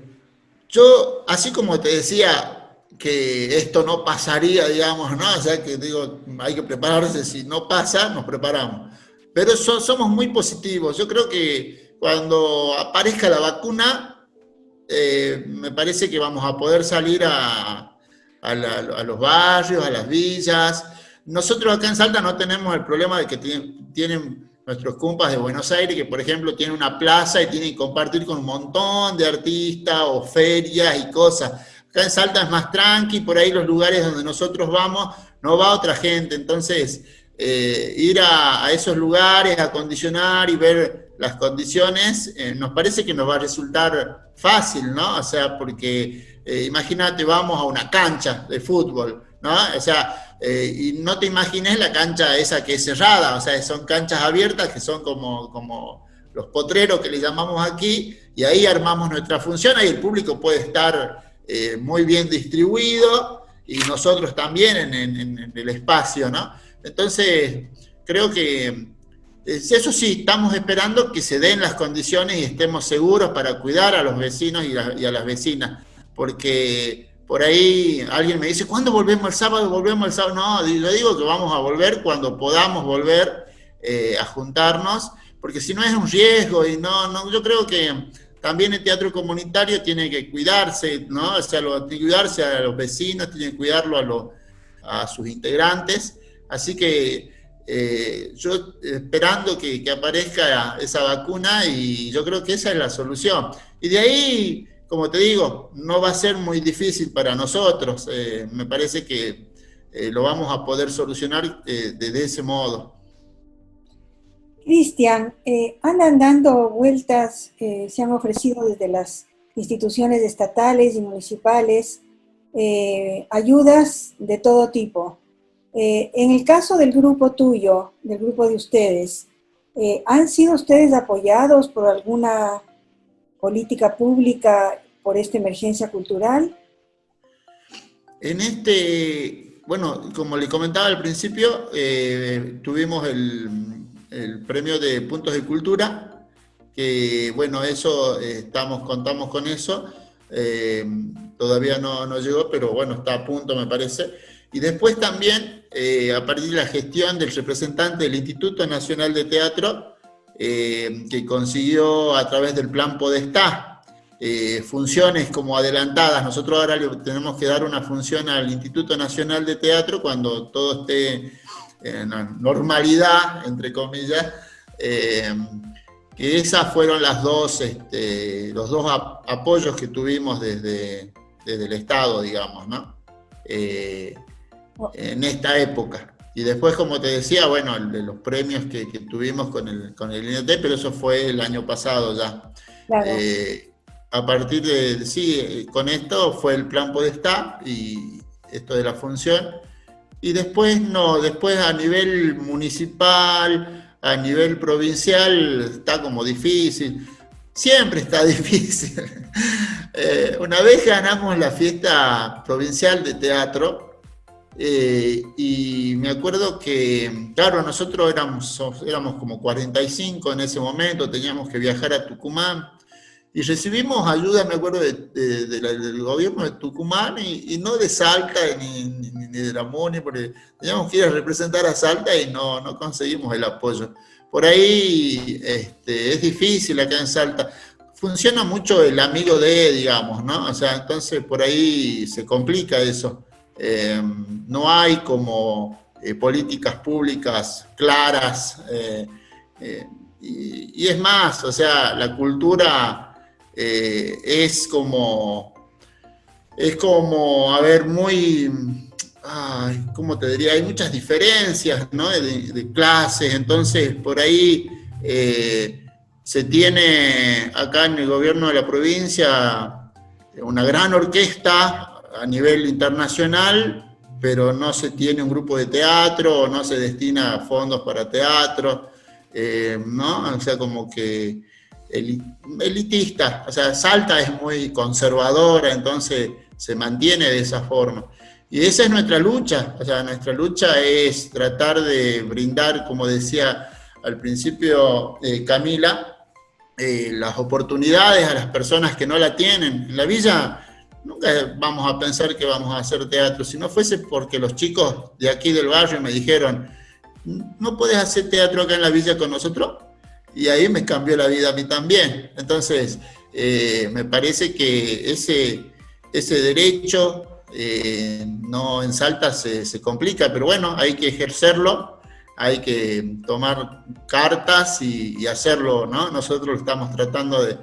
yo, así como te decía que esto no pasaría, digamos, ¿no? O sea, que digo, hay que prepararse, si no pasa, nos preparamos. Pero somos muy positivos. Yo creo que cuando aparezca la vacuna, eh, me parece que vamos a poder salir a, a, los barrios, a las villas. Nosotros acá en Salta no tenemos el problema de que tienen nuestros compas de Buenos Aires, que por ejemplo tienen una plaza y tienen que compartir con un montón de artistas o ferias y cosas. Acá en Salta es más tranqui, por ahí los lugares donde nosotros vamos, no va otra gente. Entonces, eh, ir a, esos lugares, acondicionar y ver las condiciones, eh, nos parece que nos va a resultar fácil, ¿no? O sea, porque eh, imagínate, vamos a una cancha de fútbol, ¿no? O sea, eh, y no te imagines la cancha esa que es cerrada, o sea, son canchas abiertas que son como, como los potreros que le llamamos aquí, y ahí armamos nuestra función, ahí el público puede estar muy bien distribuido, y nosotros también en, en el espacio, ¿no? Entonces, creo que eso sí, estamos esperando que se den las condiciones y estemos seguros para cuidar a los vecinos y, a las vecinas, porque por ahí alguien me dice, ¿cuándo volvemos el sábado? ¿Volvemos el sábado? No, yo digo que vamos a volver cuando podamos volver eh, a juntarnos, porque si no es un riesgo y no, no, yo creo que también el teatro comunitario tiene que cuidarse, ¿no? O sea, cuidarse a los vecinos, tiene que cuidarlo a, a sus integrantes, así que eh, yo esperando que, aparezca esa vacuna y yo creo que esa es la solución. Y de ahí, como te digo, no va a ser muy difícil para nosotros. Eh, me parece que eh, lo vamos a poder solucionar de, ese modo. Cristian, andan dando vueltas, se han ofrecido desde las instituciones estatales y municipales ayudas de todo tipo. Eh, en el caso del grupo tuyo, del grupo de ustedes, eh, ¿han sido ustedes apoyados por alguna política pública por esta emergencia cultural? En este, bueno, como le comentaba al principio, eh, tuvimos el, premio de puntos de cultura, que bueno, eso, estamos, contamos con eso, todavía no, no llegó, pero bueno, está a punto me parece. Y después también, eh, a partir de la gestión del representante del Instituto Nacional de Teatro, eh, que consiguió a través del plan Podestá eh, funciones como adelantadas. Nosotros ahora le tenemos que dar una función al Instituto Nacional de Teatro cuando todo esté en normalidad, entre comillas, que esas fueron las dos, este, los dos apoyos que tuvimos desde, desde el Estado, digamos, ¿no? en esta época. Y después, como te decía, bueno, de los premios que, tuvimos con el, con el INT, pero eso fue el año pasado ya. Eh, a partir de, sí, con esto fue el plan Podestá y esto de la función. Y después, no, después a nivel municipal, a nivel provincial, está como difícil. Siempre está difícil. Eh, una vez ganamos la fiesta provincial de teatro, eh, y me acuerdo que, claro, nosotros éramos, éramos como 45 en ese momento, teníamos que viajar a Tucumán, y recibimos ayuda, me acuerdo, del gobierno de Tucumán, y, no de Salta ni, de la MUNI, porque teníamos que ir a representar a Salta y no, no conseguimos el apoyo. Por ahí este, es difícil acá en Salta. Funciona mucho el amigo de, digamos, ¿no? O sea, entonces por ahí se complica eso. Eh, no hay como eh, políticas públicas claras, eh, y, es más, o sea, la cultura es como, es como, a ver, muy, ¿cómo te diría? Hay muchas diferencias, ¿no? De clases, entonces por ahí se tiene acá en el gobierno de la provincia una gran orquesta a nivel internacional, pero no se tiene un grupo de teatro, no se destina fondos para teatro, eh, ¿no? O sea, como que elitista, o sea, Salta es muy conservadora, entonces se mantiene de esa forma. Y esa es nuestra lucha, o sea, nuestra lucha es tratar de brindar, como decía al principio eh, Camila, eh, las oportunidades a las personas que no la tienen. En la villa nunca vamos a pensar que vamos a hacer teatro. Si no fuese porque los chicos de aquí del barrio me dijeron, ¿no puedes hacer teatro acá en la villa con nosotros? Y ahí me cambió la vida a mí también. Entonces, eh, me parece que ese, ese derecho eh, no en Salta se, complica, pero bueno, hay que ejercerlo, hay que tomar cartas y, hacerlo, ¿no? Nosotros estamos tratando de,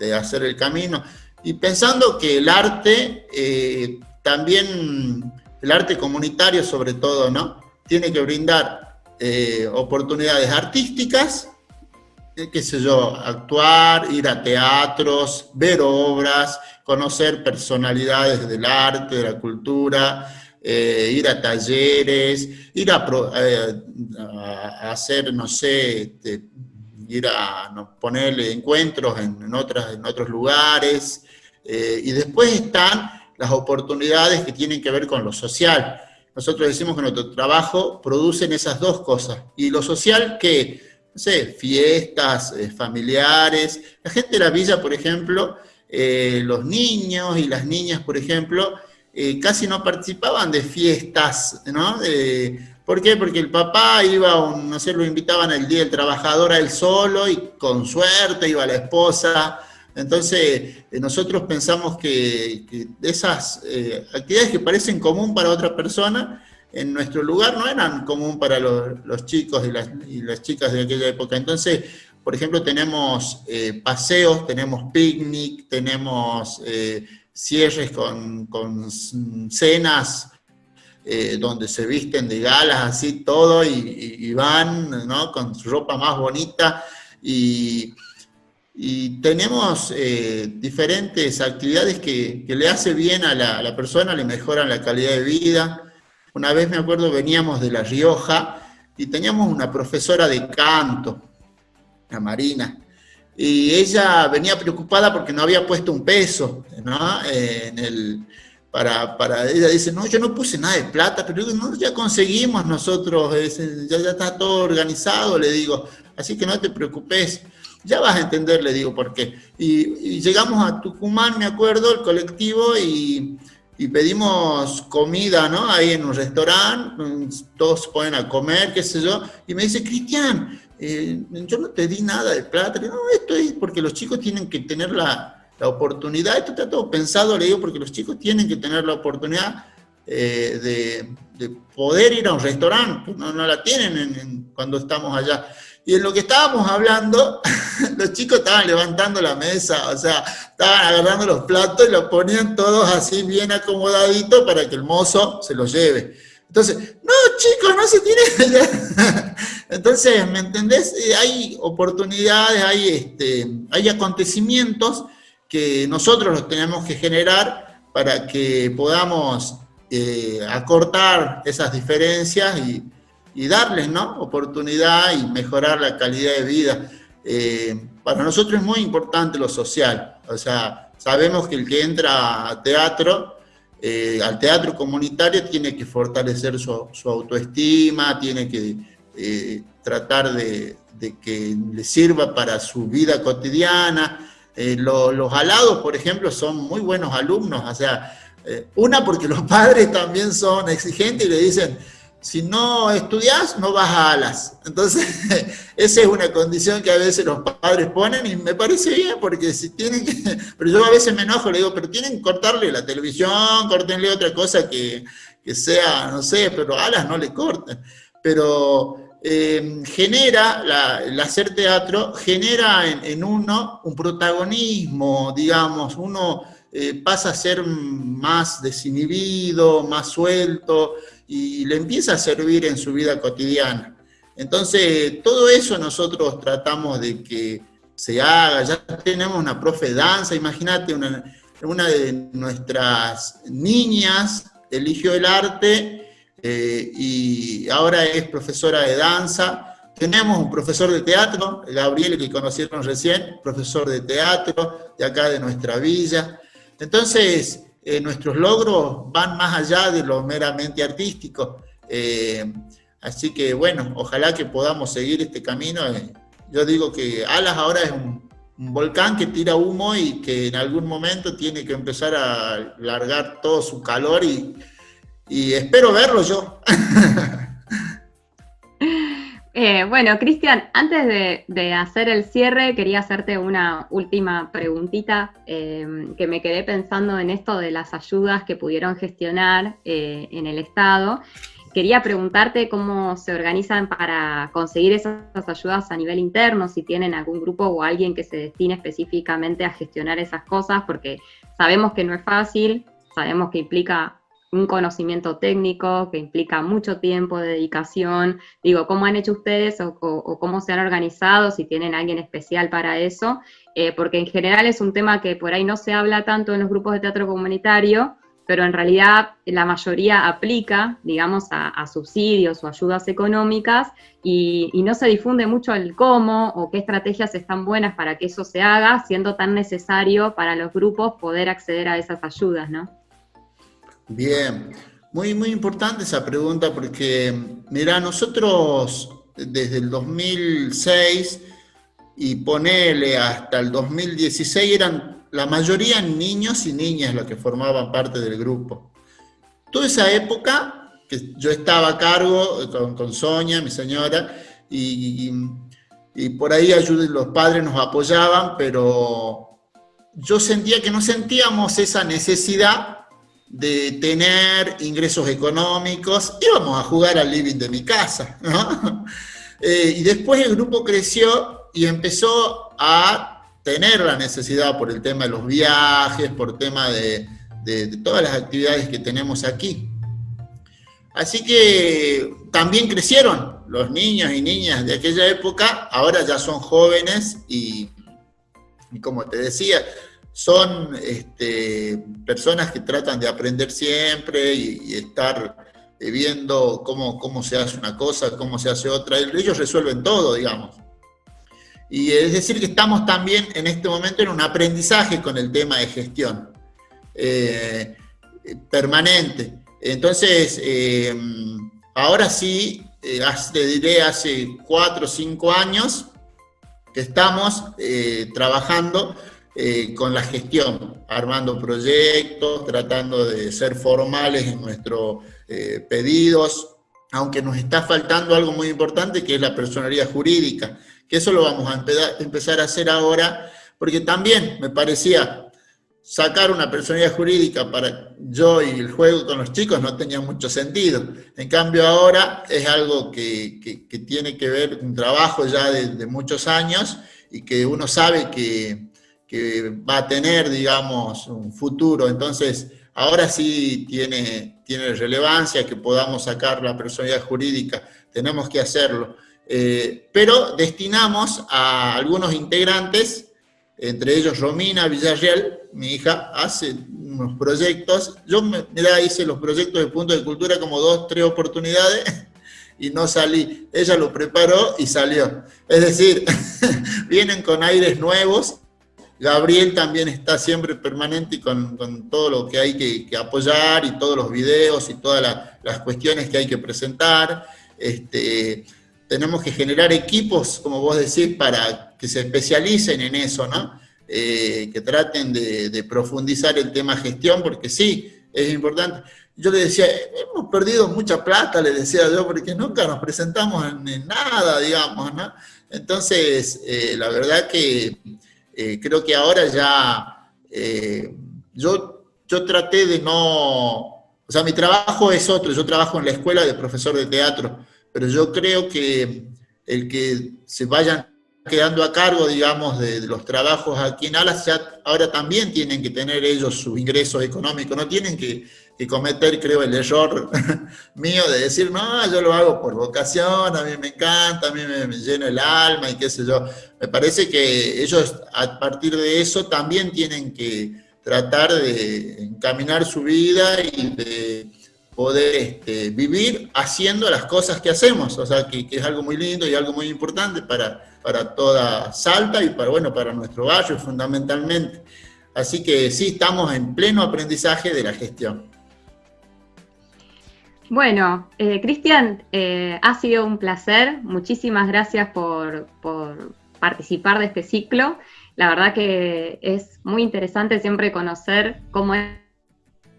de hacer el camino. Y pensando que el arte, eh, también el arte comunitario sobre todo, ¿no? Tiene que brindar eh, oportunidades artísticas eh, qué sé yo, actuar, ir a teatros, ver obras, conocer personalidades del arte, de la cultura, eh, ir a talleres, ir a, hacer, no sé, este, ir a ponerle encuentros en, otras, en otros lugares, y después están las oportunidades que tienen que ver con lo social. Nosotros decimos que nuestro trabajo producen esas dos cosas. Y lo social que, no sé, fiestas eh, familiares. La gente de la villa, por ejemplo, eh, los niños y las niñas, por ejemplo, eh, casi no participaban de fiestas, ¿no? ¿Por qué? Porque el papá iba, no sé, lo invitaban el Día del Trabajador a él solo y con suerte iba la esposa entonces, eh, nosotros pensamos que, esas eh, actividades que parecen común para otra persona, en nuestro lugar no eran común para los, chicos y las, chicas de aquella época. Entonces, por ejemplo, tenemos eh, paseos, tenemos picnic, tenemos cierres con, cenas donde se visten de galas, así todo, y, van con su ropa más bonita. Y, y tenemos eh, diferentes actividades que, le hace bien a la, persona, le mejoran la calidad de vida. Una vez me acuerdo veníamos de La Rioja y teníamos una profesora de canto, la Marina, y ella venía preocupada porque no había puesto un peso, ¿no? en el, para, para, ella dice, no, yo no puse nada de plata, pero no, ya conseguimos nosotros, ya, ya está todo organizado, le digo, así que no te preocupes. Ya vas a entender, le digo por qué. Y, llegamos a Tucumán, me acuerdo, el colectivo, y, pedimos comida, ¿no? Ahí en un restaurante, todos se ponen a comer, qué sé yo, y me dice, Cristian, eh, yo no te di nada de plata. No, esto es porque los chicos tienen que tener la, oportunidad, esto está todo pensado, le digo, porque los chicos tienen que tener la oportunidad eh, de, poder ir a un restaurante, no, no la tienen cuando estamos allá. Y en lo que estábamos hablando, los chicos estaban levantando la mesa, o sea, estaban agarrando los platos y los ponían todos así bien acomodaditos para que el mozo se los lleve. Entonces, no, chicos, no se tiene. Entonces, ¿me entendés? Eh, hay oportunidades, hay, este, hay acontecimientos que nosotros los tenemos que generar para que podamos eh, acortar esas diferencias y, y darles ¿no? oportunidad y mejorar la calidad de vida. Eh, para nosotros es muy importante lo social, o sea, sabemos que el que entra a teatro, eh, al teatro comunitario, tiene que fortalecer su, autoestima, tiene que eh, tratar de, que le sirva para su vida cotidiana. los alados, por ejemplo, son muy buenos alumnos, o sea, una porque los padres también son exigentes y le dicen, si no estudias, no vas a alas. Entonces, esa es una condición que a veces los padres ponen y me parece bien, porque si tienen que, pero yo a veces me enojo, le digo, pero tienen que cortarle la televisión, córtenle otra cosa que, sea, no sé, pero alas no le corten. Pero eh, genera, el hacer teatro, genera en, uno un protagonismo, digamos, uno eh, pasa a ser más desinhibido, más suelto, y le empieza a servir en su vida cotidiana. Entonces, todo eso nosotros tratamos de que se haga. Ya tenemos una profe de danza, imagínate, una, de nuestras niñas eligió el arte eh, y ahora es profesora de danza. Tenemos un profesor de teatro, Gabriel, que conocieron recién, profesor de teatro de acá de nuestra villa. Entonces, eh, nuestros logros van más allá de lo meramente artístico. Eh, así que bueno, ojalá que podamos seguir este camino. Eh, yo digo que Alas ahora es un, volcán que tira humo y que en algún momento tiene que empezar a largar todo su calor y, y espero verlo yo. Eh, bueno, Cristian, antes de, hacer el cierre, quería hacerte una última preguntita, em, que me quedé pensando en esto de las ayudas que pudieron gestionar eh, en el Estado. Quería preguntarte cómo se organizan para conseguir esas ayudas a nivel interno, si tienen algún grupo o alguien que se destine específicamente a gestionar esas cosas, porque sabemos que no es fácil, sabemos que implica un conocimiento técnico que implica mucho tiempo, de dedicación. Digo, ¿cómo han hecho ustedes o, cómo se han organizado, si tienen alguien especial para eso? Eh, porque en general es un tema que por ahí no se habla tanto en los grupos de teatro comunitario, pero en realidad la mayoría aplica, digamos, a, subsidios o ayudas económicas y, no se difunde mucho el cómo o qué estrategias están buenas para que eso se haga, siendo tan necesario para los grupos poder acceder a esas ayudas, ¿no? Bien, muy, muy importante esa pregunta porque, mira, nosotros desde el 2006 y ponele hasta el 2016 eran la mayoría niños y niñas los que formaban parte del grupo. Toda esa época que yo estaba a cargo con, con Sonia, mi señora, y, y por ahí los padres nos apoyaban, pero yo sentía que no sentíamos esa necesidad de tener ingresos económicos, íbamos a jugar al living de mi casa, eh, y después el grupo creció y empezó a tener la necesidad por el tema de los viajes, por tema de, de todas las actividades que tenemos aquí. Así que también crecieron los niños y niñas de aquella época, ahora ya son jóvenes y como te decía, son este, personas que tratan de aprender siempre y, estar eh, viendo cómo, cómo, se hace una cosa, cómo se hace otra. Ellos resuelven todo, digamos. Y es decir que estamos también en este momento en un aprendizaje con el tema de gestión eh, permanente. Entonces, eh, ahora sí, te diré hace cuatro o cinco años que estamos trabajando eh, con la gestión, armando proyectos, tratando de ser formales en nuestros eh, pedidos, aunque nos está faltando algo muy importante que es la personalidad jurídica, que eso lo vamos a empezar a hacer ahora, porque también me parecía sacar una personalidad jurídica para yo y el juego con los chicos no tenía mucho sentido. En cambio ahora es algo que, tiene que ver, un trabajo ya de, muchos años y que uno sabe que, que va a tener, digamos, un futuro. Entonces, ahora sí tiene, tiene relevancia que podamos sacar la personalidad jurídica, tenemos que hacerlo. Eh, pero destinamos a algunos integrantes, entre ellos Romina Villarreal, mi hija, hace unos proyectos. Yo, mira, hice los proyectos de Punto de Cultura como dos, tres oportunidades y no salí. Ella lo preparó y salió. Es decir, vienen con aires nuevos Gabriel también está siempre permanente con, con todo lo que hay que, apoyar y todos los videos y todas las cuestiones que hay que presentar. Este, tenemos que generar equipos, como vos decís, para que se especialicen en eso, ¿no? Eh, que traten de, profundizar el tema gestión, porque sí, es importante. Yo le decía, hemos perdido mucha plata, le decía yo, porque nunca nos presentamos en, nada, digamos, ¿no? Entonces, eh, la verdad que eh, creo que ahora ya, eh, yo, yo traté de no, o sea, mi trabajo es otro, yo trabajo en la escuela de profesor de teatro, pero yo creo que el que se vayan quedando a cargo, digamos, de, los trabajos aquí en Alas, ya ahora también tienen que tener ellos sus ingresos económicos, no tienen que que cometer, creo, el error mío de decir, no, yo lo hago por vocación, a mí me encanta, a mí me, llena el alma y qué sé yo. Me parece que ellos a partir de eso también tienen que tratar de encaminar su vida y de poder este, vivir haciendo las cosas que hacemos, o sea, que, es algo muy lindo y algo muy importante para, para toda Salta y para, bueno, para nuestro barrio fundamentalmente. Así que sí, estamos en pleno aprendizaje de la gestión. Bueno, eh, Cristian, eh, ha sido un placer. Muchísimas gracias por, participar de este ciclo. La verdad que es muy interesante siempre conocer cómo es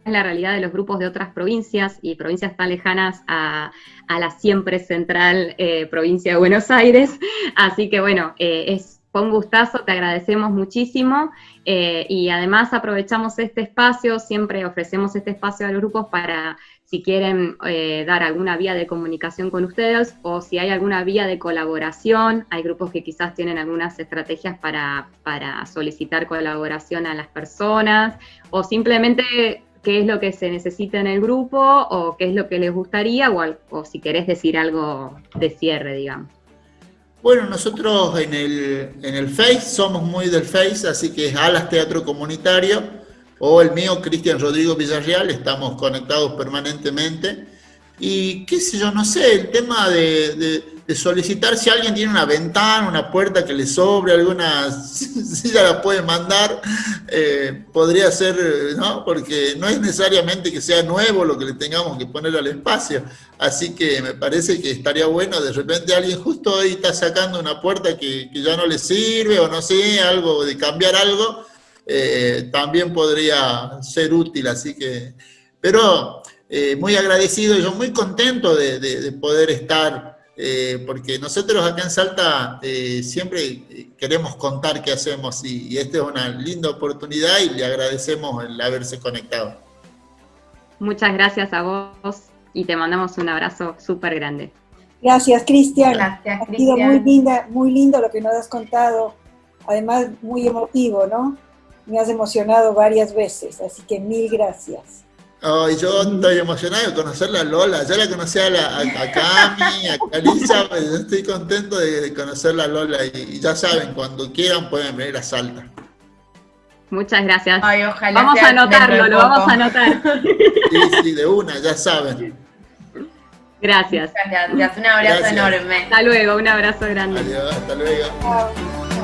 la realidad de los grupos de otras provincias y provincias tan lejanas a, la siempre central eh, provincia de Buenos Aires. Así que bueno, es, fue un gustazo, te agradecemos muchísimo y además aprovechamos este espacio, siempre ofrecemos este espacio a los grupos para si quieren eh, dar alguna vía de comunicación con ustedes o si hay alguna vía de colaboración. Hay grupos que quizás tienen algunas estrategias para, solicitar colaboración a las personas o simplemente qué es lo que se necesita en el grupo o qué es lo que les gustaría o, o si querés decir algo de cierre, digamos. Bueno, nosotros en el, en el Face somos muy del Face, así que es Alas Teatro Comunitario o el mío, Cristian Rodrigo Villarreal, estamos conectados permanentemente. Y qué sé yo, no sé, el tema de, solicitar si alguien tiene una ventana, una puerta que le sobre, alguna ya la puede mandar, eh, podría ser, ¿no? Porque no es necesariamente que sea nuevo lo que le tengamos que poner al espacio. Así que me parece que estaría bueno, de repente alguien justo ahí está sacando una puerta que, que ya no le sirve o no sé, algo de cambiar algo, eh, también podría ser útil. Así que, pero eh, muy agradecido y yo muy contento de, poder estar, eh, porque nosotros acá en Salta eh, siempre queremos contar qué hacemos y, esta es una linda oportunidad y le agradecemos el haberse conectado. Muchas gracias a vos y te mandamos un abrazo súper grande. Gracias, Cristian. Gracias, Ha sido muy, linda, muy lindo lo que nos has contado, además muy emotivo, ¿no? Me has emocionado varias veces, así que mil gracias. Ay, yo estoy emocionado de conocerla a Lola. Ya la conocí a, la, a, Cami, a Calisa, pero estoy contento de, conocerla a Lola. Y, ya saben, cuando quieran pueden venir a Salta. Muchas gracias. Ay, ojalá vamos a anotarlo, lo vamos a anotar. Sí, sí, de una, ya saben. Gracias. Muchas gracias, un abrazo enorme. Hasta luego, un abrazo grande. Adiós, hasta luego.